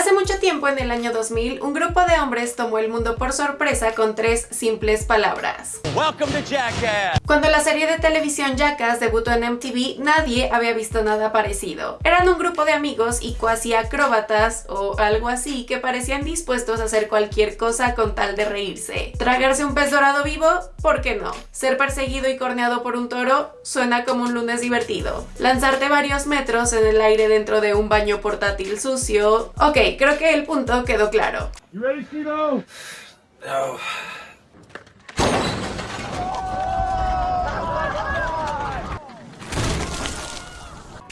Hace mucho tiempo, en el año 2000, un grupo de hombres tomó el mundo por sorpresa con tres simples palabras. Welcome to Jackass. Cuando la serie de televisión Jackass debutó en MTV, nadie había visto nada parecido. Eran un grupo de amigos y cuasi acróbatas o algo así que parecían dispuestos a hacer cualquier cosa con tal de reírse. Tragarse un pez dorado vivo, ¿por qué no? Ser perseguido y corneado por un toro suena como un lunes divertido. Lanzarte varios metros en el aire dentro de un baño portátil sucio. Ok, creo que el punto quedó claro.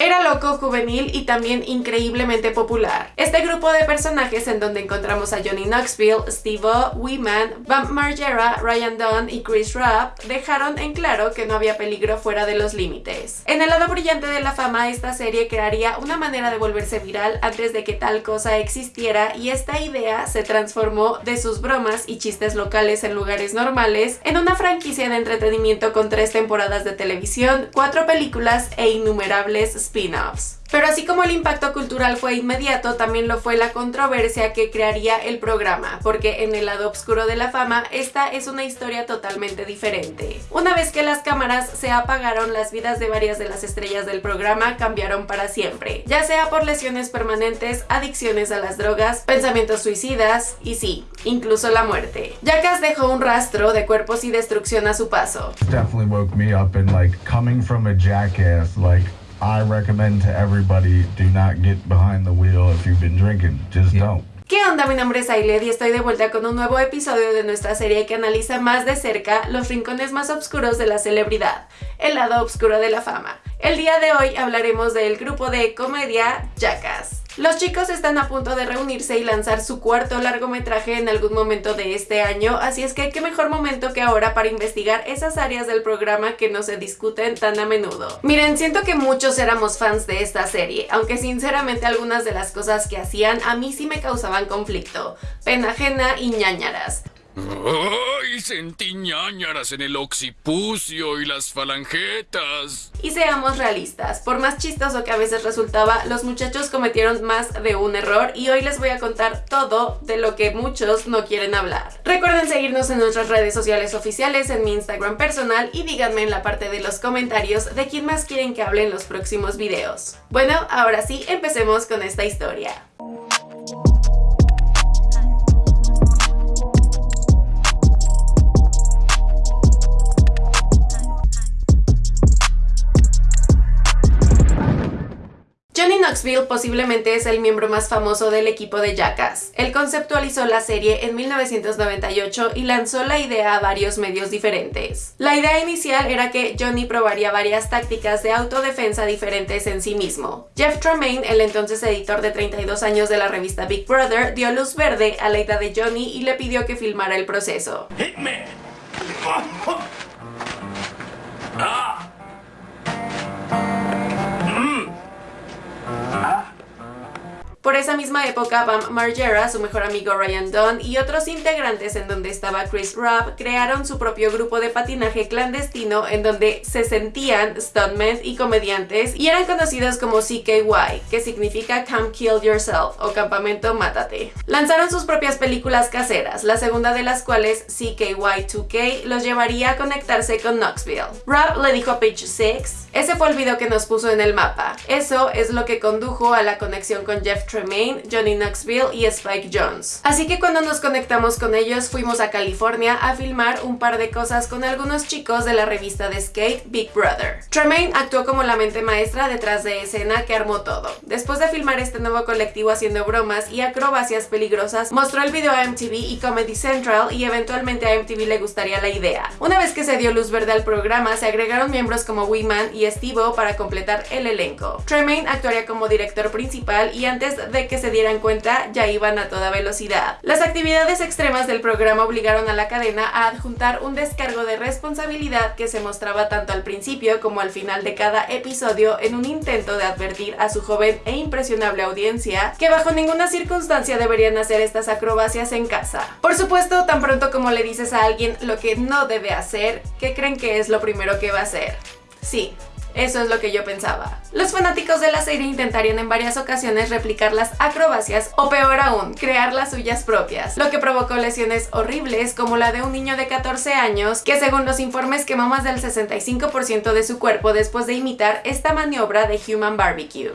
Era loco, juvenil y también increíblemente popular. Este grupo de personajes en donde encontramos a Johnny Knoxville, Steve-O, Weeman, Bam Margera, Ryan Dunn y Chris Rapp dejaron en claro que no había peligro fuera de los límites. En el lado brillante de la fama, esta serie crearía una manera de volverse viral antes de que tal cosa existiera y esta idea se transformó de sus bromas y chistes locales en lugares normales en una franquicia de entretenimiento con tres temporadas de televisión, cuatro películas e innumerables spin-offs. Pero así como el impacto cultural fue inmediato, también lo fue la controversia que crearía el programa, porque en el lado oscuro de la fama, esta es una historia totalmente diferente. Una vez que las cámaras se apagaron, las vidas de varias de las estrellas del programa cambiaron para siempre, ya sea por lesiones permanentes, adicciones a las drogas, pensamientos suicidas y sí, incluso la muerte. Jackass dejó un rastro de cuerpos y destrucción a su paso. definitely woke me up like coming from a jackass I recommend to everybody do not get behind the wheel if you've been drinking just don't ¿Qué onda? Mi nombre es Ailed y estoy de vuelta con un nuevo episodio de nuestra serie que analiza más de cerca los rincones más oscuros de la celebridad, el lado oscuro de la fama. El día de hoy hablaremos del grupo de comedia Jackass. Los chicos están a punto de reunirse y lanzar su cuarto largometraje en algún momento de este año, así es que qué mejor momento que ahora para investigar esas áreas del programa que no se discuten tan a menudo. Miren, siento que muchos éramos fans de esta serie, aunque sinceramente algunas de las cosas que hacían a mí sí me causaban conflicto, pena ajena y ñañaras. ¡Ay! Sentí ñañaras en el occipucio y las falangetas. Y seamos realistas, por más chistoso que a veces resultaba, los muchachos cometieron más de un error y hoy les voy a contar todo de lo que muchos no quieren hablar. Recuerden seguirnos en nuestras redes sociales oficiales, en mi Instagram personal y díganme en la parte de los comentarios de quién más quieren que hable en los próximos videos. Bueno, ahora sí, empecemos con esta historia. Knoxville posiblemente es el miembro más famoso del equipo de Jackass. Él conceptualizó la serie en 1998 y lanzó la idea a varios medios diferentes. La idea inicial era que Johnny probaría varias tácticas de autodefensa diferentes en sí mismo. Jeff Tremaine, el entonces editor de 32 años de la revista Big Brother, dio luz verde a la idea de Johnny y le pidió que filmara el proceso. Por esa misma época, Bam Margera, su mejor amigo Ryan Dunn y otros integrantes en donde estaba Chris Rabb crearon su propio grupo de patinaje clandestino en donde se sentían stuntmen y comediantes y eran conocidos como CKY, que significa Come Kill Yourself o Campamento Mátate. Lanzaron sus propias películas caseras, la segunda de las cuales, CKY2K, los llevaría a conectarse con Knoxville. Rabb le dijo a Page 6, ese fue el video que nos puso en el mapa. Eso es lo que condujo a la conexión con Jeff Tremaine, Johnny Knoxville y Spike Jones. Así que cuando nos conectamos con ellos fuimos a California a filmar un par de cosas con algunos chicos de la revista de skate Big Brother. Tremaine actuó como la mente maestra detrás de escena que armó todo. Después de filmar este nuevo colectivo haciendo bromas y acrobacias peligrosas, mostró el video a MTV y Comedy Central y eventualmente a MTV le gustaría la idea. Una vez que se dio luz verde al programa, se agregaron miembros como Weeman y Steve para completar el elenco. Tremaine actuaría como director principal y antes de que se dieran cuenta ya iban a toda velocidad. Las actividades extremas del programa obligaron a la cadena a adjuntar un descargo de responsabilidad que se mostraba tanto al principio como al final de cada episodio en un intento de advertir a su joven e impresionable audiencia que bajo ninguna circunstancia deberían hacer estas acrobacias en casa. Por supuesto, tan pronto como le dices a alguien lo que no debe hacer, ¿qué creen que es lo primero que va a hacer? Sí, Eso es lo que yo pensaba. Los fanáticos de la serie intentarían en varias ocasiones replicar las acrobacias o peor aún, crear las suyas propias, lo que provocó lesiones horribles como la de un niño de 14 años que según los informes quemó más del 65% de su cuerpo después de imitar esta maniobra de Human Barbecue.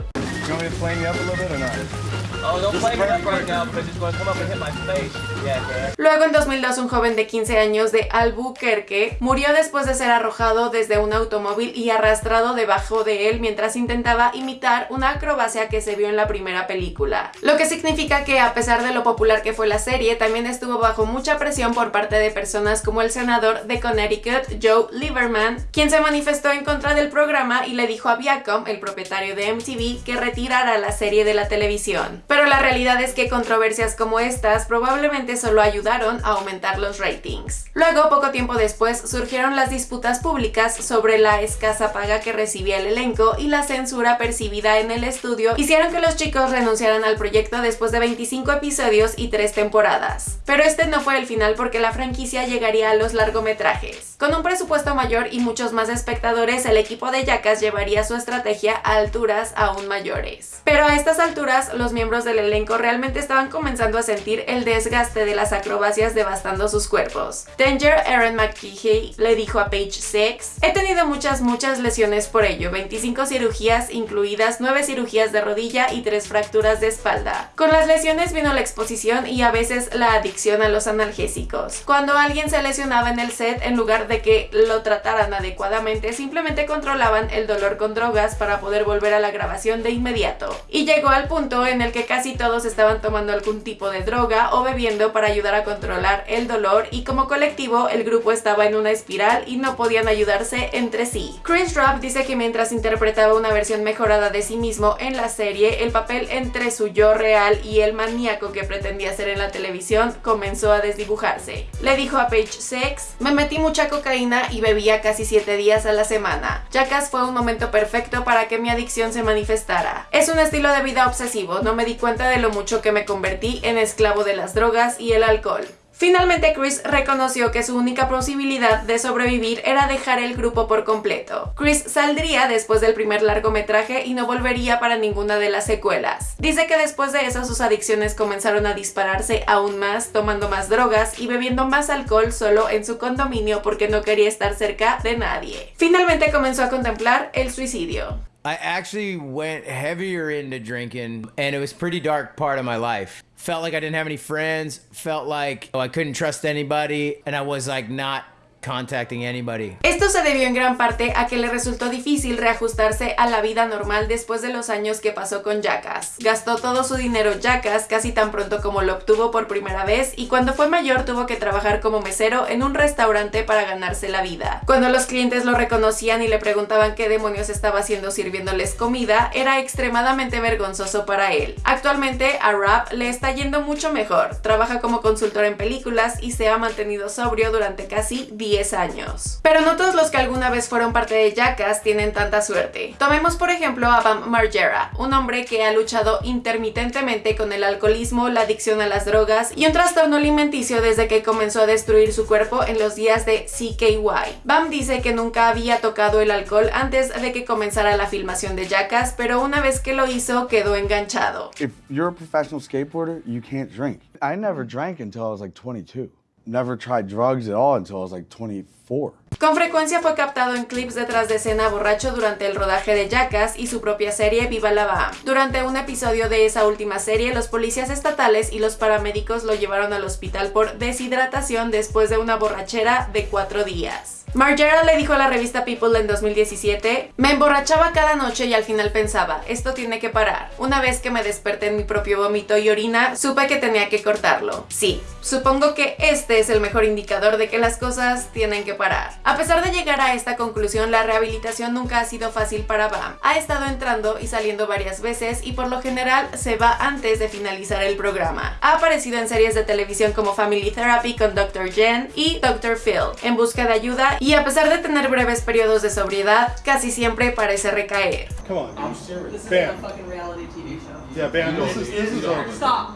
Luego en 2002 un joven de 15 años de Albuquerque murió después de ser arrojado desde un automóvil y arrastrado debajo de él mientras intentaba imitar una acrobacia que se vio en la primera película. Lo que significa que a pesar de lo popular que fue la serie, también estuvo bajo mucha presión por parte de personas como el senador de Connecticut, Joe Lieberman, quien se manifestó en contra del programa y le dijo a Viacom, el propietario de MTV, que retirara la serie de la televisión. Pero la realidad es que controversias como estas probablemente solo ayudaron a aumentar los ratings. Luego, poco tiempo después, surgieron las disputas públicas sobre la escasa paga que recibía el elenco y la censura percibida en el estudio hicieron que los chicos renunciaran al proyecto después de 25 episodios y 3 temporadas. Pero este no fue el final porque la franquicia llegaría a los largometrajes. Con un presupuesto mayor y muchos más espectadores, el equipo de Jackass llevaría su estrategia a alturas aún mayores. Pero a estas alturas, los miembros del elenco realmente estaban comenzando a sentir el desgaste de las acrobacias devastando sus cuerpos. Danger Aaron McKeehey le dijo a Page Six, he tenido muchas muchas lesiones por ello, 25 cirugías incluidas 9 cirugías de rodilla y 3 fracturas de espalda. Con las lesiones vino la exposición y a veces la adicción a los analgésicos. Cuando alguien se lesionaba en el set, en lugar de que lo trataran adecuadamente, simplemente controlaban el dolor con drogas para poder volver a la grabación de inmediato. Y llegó al punto en el que casi todos estaban tomando algún tipo de droga o bebiendo para ayudar a controlar el dolor y como colectivo el grupo estaba en una espiral y no podían ayudarse entre sí. Chris Rock dice que mientras interpretaba una versión mejorada de sí mismo en la serie, el papel entre su yo real y el maníaco que pretendía ser en la televisión comenzó a desdibujarse. Le dijo a Page Six, me metí mucha cocaína y bebía casi 7 días a la semana. Jackass fue un momento perfecto para que mi adicción se manifestara. Es un estilo de vida obsesivo, no me cuenta de lo mucho que me convertí en esclavo de las drogas y el alcohol. Finalmente Chris reconoció que su única posibilidad de sobrevivir era dejar el grupo por completo. Chris saldría después del primer largometraje y no volvería para ninguna de las secuelas. Dice que después de eso sus adicciones comenzaron a dispararse aún más, tomando más drogas y bebiendo más alcohol solo en su condominio porque no quería estar cerca de nadie. Finalmente comenzó a contemplar el suicidio. I actually went heavier into drinking, and it was pretty dark part of my life. Felt like I didn't have any friends. Felt like oh, I couldn't trust anybody, and I was like not contacting anybody. Esto se debió en gran parte a que le resultó difícil reajustarse a la vida normal después de los años que pasó con Jackass. Gastó todo su dinero Jackass casi tan pronto como lo obtuvo por primera vez y cuando fue mayor tuvo que trabajar como mesero en un restaurante para ganarse la vida. Cuando los clientes lo reconocían y le preguntaban qué demonios estaba haciendo sirviéndoles comida, era extremadamente vergonzoso para él. Actualmente a Rap le está yendo mucho mejor. Trabaja como consultor en películas y se ha mantenido sobrio durante casi 10 años. Pero no todos los que alguna vez fueron parte de Jackass tienen tanta suerte. Tomemos por ejemplo a Bam Margera, un hombre que ha luchado intermitentemente con el alcoholismo, la adicción a las drogas y un trastorno alimenticio desde que comenzó a destruir su cuerpo en los días de CKY. Bam dice que nunca había tocado el alcohol antes de que comenzara la filmación de Jackass, pero una vez que lo hizo quedó enganchado. If you're a professional skateboarder, you can't drink. I never drank until I was like 22. Never tried drugs at all until I was like 24. Con frecuencia fue captado en clips detrás de escena borracho durante el rodaje de Jackass y su propia serie Viva la Baham. Durante un episodio de esa última serie, los policías estatales y los paramédicos lo llevaron al hospital por deshidratación después de una borrachera de cuatro días. Margera le dijo a la revista People en 2017, me emborrachaba cada noche y al final pensaba, esto tiene que parar. Una vez que me desperté en mi propio vómito y orina, supe que tenía que cortarlo. Sí, supongo que este es el mejor indicador de que las cosas tienen que parar. A pesar de llegar a esta conclusión, la rehabilitación nunca ha sido fácil para Bam. Ha estado entrando y saliendo varias veces y por lo general se va antes de finalizar el programa. Ha aparecido en series de televisión como Family Therapy con Dr. Jen y Dr. Phil, en busca de ayuda y a pesar de tener breves periodos de sobriedad, casi siempre parece recaer. Come on. I'm serious. This is a fucking reality TV show. Yeah, Bam. This is, this is a... Stop.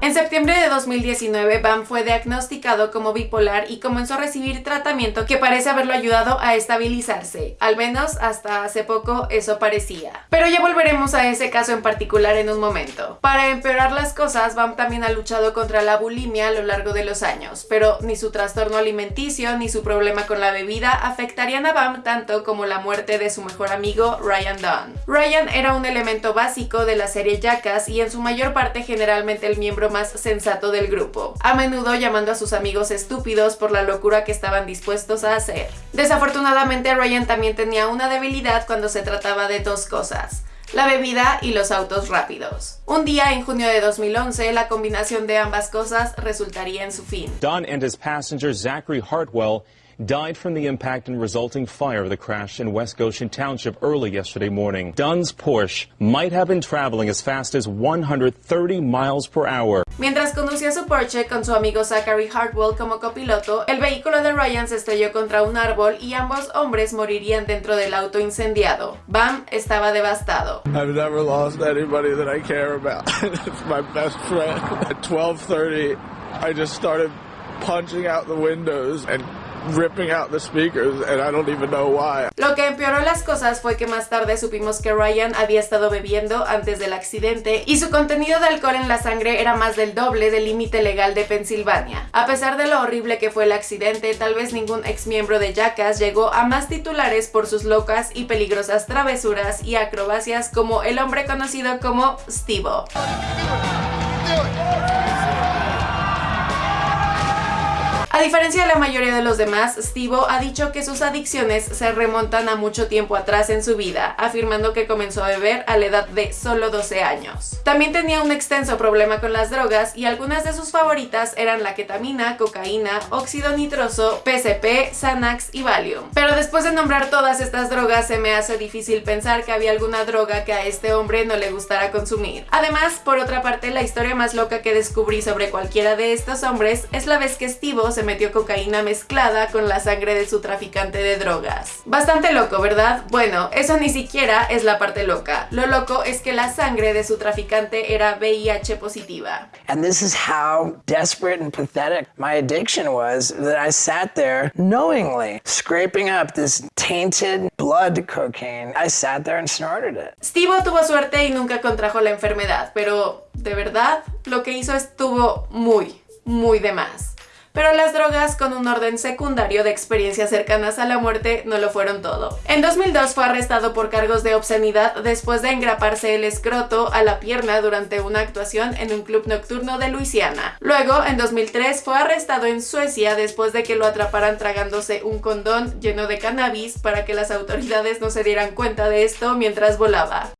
En septiembre de 2019, Bam fue diagnosticado como bipolar y comenzó a recibir tratamiento que parece haberlo ayudado a estabilizarse. Al menos hasta hace poco eso parecía. Pero ya volveremos a ese caso en particular en un momento. Para empeorar las cosas, Bam también ha luchado contra la bulimia a lo largo de los años, pero ni su trastorno alimenticio ni su problema con la bebida afectarían a Bam tanto como la muerte de su mejor amigo Ryan Dunn. Ryan era un elemento básico de la serie Jackass y en su mayor parte generalmente el miembro más sensato del grupo, a menudo llamando a sus amigos estúpidos por la locura que estaban dispuestos a hacer. Desafortunadamente Ryan también tenía una debilidad cuando se trataba de dos cosas, la bebida y los autos rápidos. Un día en junio de 2011, la combinación de ambas cosas resultaría en su fin. Dunn and his passenger Zachary Hartwell died from the impact and resulting fire of the crash in West Goshen Township early yesterday morning. Dunn's Porsche might have been traveling as fast as 130 miles per hour. Mientras conducía su Porsche con su amigo Zachary Hartwell como copiloto, el vehículo de Ryan se estrelló contra un árbol y ambos hombres morirían dentro del auto incendiado. Bam estaba devastado. I've never lost anybody that I care about. it's my best friend. At 12:30, I just started punching out the windows and ripping out the speakers and I don't even know why. Lo que empeoró las cosas fue que más tarde supimos que Ryan había estado bebiendo antes del accidente y su contenido de alcohol en la sangre era más del doble del límite legal de Pensilvania. A pesar de lo horrible que fue el accidente, tal vez ningún ex miembro de Jackass llegó a más titulares por sus locas y peligrosas travesuras y acrobacias como el hombre conocido como Steve-O. A diferencia de la mayoría de los demás, Steve ha dicho que sus adicciones se remontan a mucho tiempo atrás en su vida, afirmando que comenzó a beber a la edad de solo 12 años. También tenía un extenso problema con las drogas y algunas de sus favoritas eran la ketamina, cocaína, óxido nitroso, PCP, Xanax y Valium. Pero después de nombrar todas estas drogas se me hace difícil pensar que había alguna droga que a este hombre no le gustara consumir. Además, por otra parte, la historia más loca que descubrí sobre cualquiera de estos hombres es la vez que Steve se metió cocaína mezclada con la sangre de su traficante de drogas. Bastante loco, ¿verdad? Bueno, eso ni siquiera es la parte loca. Lo loco es que la sangre de su traficante era VIH positiva. And this is how desperate and pathetic my addiction was that I sat there knowingly scraping up this tainted blood cocaine. I sat there and snorted it. Steve tuvo suerte y nunca contrajo la enfermedad, pero de verdad lo que hizo estuvo muy, muy de más pero las drogas con un orden secundario de experiencias cercanas a la muerte no lo fueron todo. En 2002 fue arrestado por cargos de obscenidad después de engraparse el escroto a la pierna durante una actuación en un club nocturno de Luisiana. Luego, en 2003, fue arrestado en Suecia después de que lo atraparan tragándose un condón lleno de cannabis para que las autoridades no se dieran cuenta de esto mientras volaba.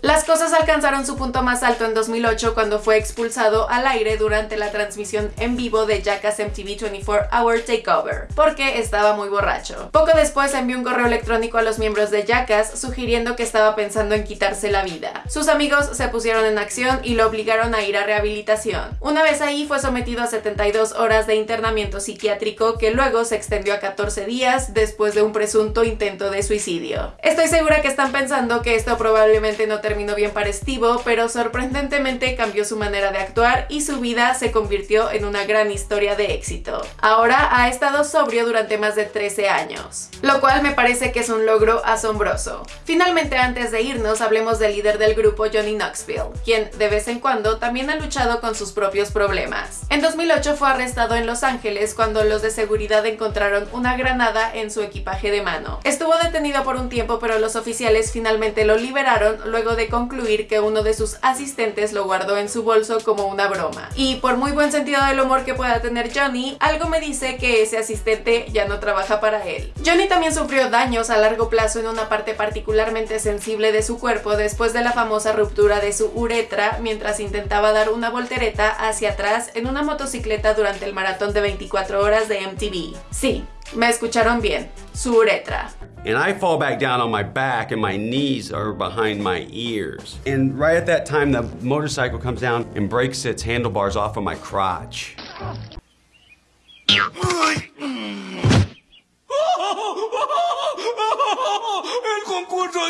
Las cosas alcanzaron su punto más alto en 2008 cuando fue expulsado al aire durante la transmisión en vivo de Jackass MTV 24 Hour Takeover, porque estaba muy borracho. Poco después envió un correo electrónico a los miembros de Jackass sugiriendo que estaba pensando en quitarse la vida. Sus amigos se pusieron en acción y lo obligaron a ir a rehabilitación. Una vez ahí fue sometido a 72 horas de internamiento psiquiátrico que luego se extendió a 14 días después de un presunto intento de suicidio. Estoy segura que están pensando que esto probablemente no terminó bien para Steve, pero sorprendentemente cambió su manera de actuar y su vida se convirtió en una gran historia de éxito. Ahora ha estado sobrio durante más de 13 años, lo cual me parece que es un logro asombroso. Finalmente, antes de irnos, hablemos del líder del grupo Johnny Knoxville, quien de vez en cuando también ha luchado con sus propios problemas. En 2008 fue arrestado en Los Ángeles cuando los de seguridad encontraron una granada en su equipaje de mano. Estuvo detenido por un tiempo, pero los oficiales finalmente lo liberaron de concluir que uno de sus asistentes lo guardó en su bolso como una broma. Y por muy buen sentido del humor que pueda tener Johnny, algo me dice que ese asistente ya no trabaja para él. Johnny también sufrió daños a largo plazo en una parte particularmente sensible de su cuerpo después de la famosa ruptura de su uretra mientras intentaba dar una voltereta hacia atrás en una motocicleta durante el maratón de 24 horas de MTV. Sí, me escucharon bien, su uretra. and I fall back down on my back and my knees are behind my ears. And right at that time, the motorcycle comes down and breaks its handlebars off of my crotch.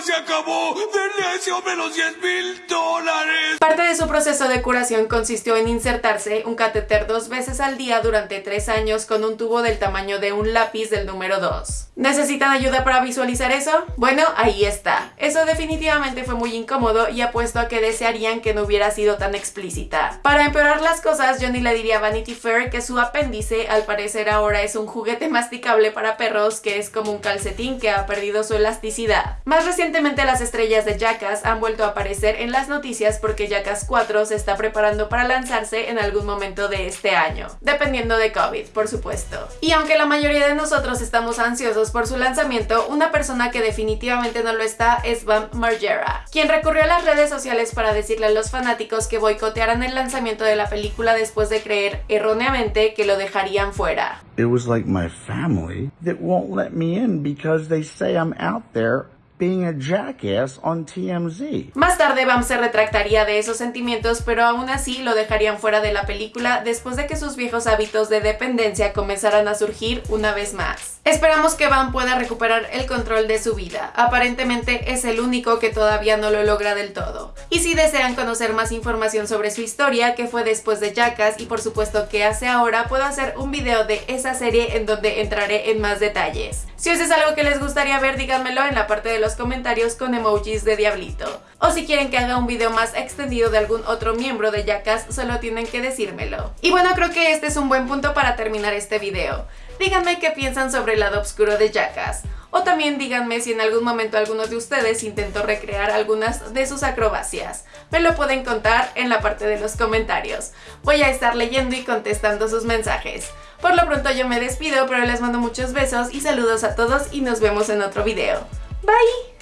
Se acabó! ¡Denle los 10 mil dólares! Parte de su proceso de curación consistió en insertarse un catéter dos veces al día durante tres años con un tubo del tamaño de un lápiz del número 2. ¿Necesitan ayuda para visualizar eso? Bueno, ahí está. Eso definitivamente fue muy incómodo y apuesto a que desearían que no hubiera sido tan explícita. Para empeorar las cosas, Johnny le diría a Vanity Fair que su apéndice al parecer ahora es un juguete masticable para perros que es como un calcetín que ha perdido su elasticidad. Más recientemente las estrellas de Jackass han vuelto a aparecer en las noticias porque Jackass 4 se está preparando para lanzarse en algún momento de este año, dependiendo de COVID, por supuesto. Y aunque la mayoría de nosotros estamos ansiosos por su lanzamiento, una persona que definitivamente no lo está es Bam Margera, quien recurrió a las redes sociales para decirle a los fanáticos que boicotearan el lanzamiento de la película después de creer erróneamente que lo dejarían fuera. It was like my family that won't let me in because they say I'm out there being a jackass on TMZ. Más tarde Bam se retractaría de esos sentimientos, pero aún así lo dejarían fuera de la película después de que sus viejos hábitos de dependencia comenzaran a surgir una vez más. Esperamos que Bam pueda recuperar el control de su vida. Aparentemente es el único que todavía no lo logra del todo. Y si desean conocer más información sobre su historia, que fue después de Jackass y por supuesto qué hace ahora, puedo hacer un video de esa serie en donde entraré en más detalles. Si eso es algo que les gustaría ver, díganmelo en la parte de comentarios con emojis de diablito. O si quieren que haga un video más extendido de algún otro miembro de Jackass, solo tienen que decírmelo. Y bueno, creo que este es un buen punto para terminar este video. Díganme qué piensan sobre el lado oscuro de Jackass. O también díganme si en algún momento alguno de ustedes intentó recrear algunas de sus acrobacias. Me lo pueden contar en la parte de los comentarios. Voy a estar leyendo y contestando sus mensajes. Por lo pronto yo me despido, pero les mando muchos besos y saludos a todos y nos vemos en otro video. Bye!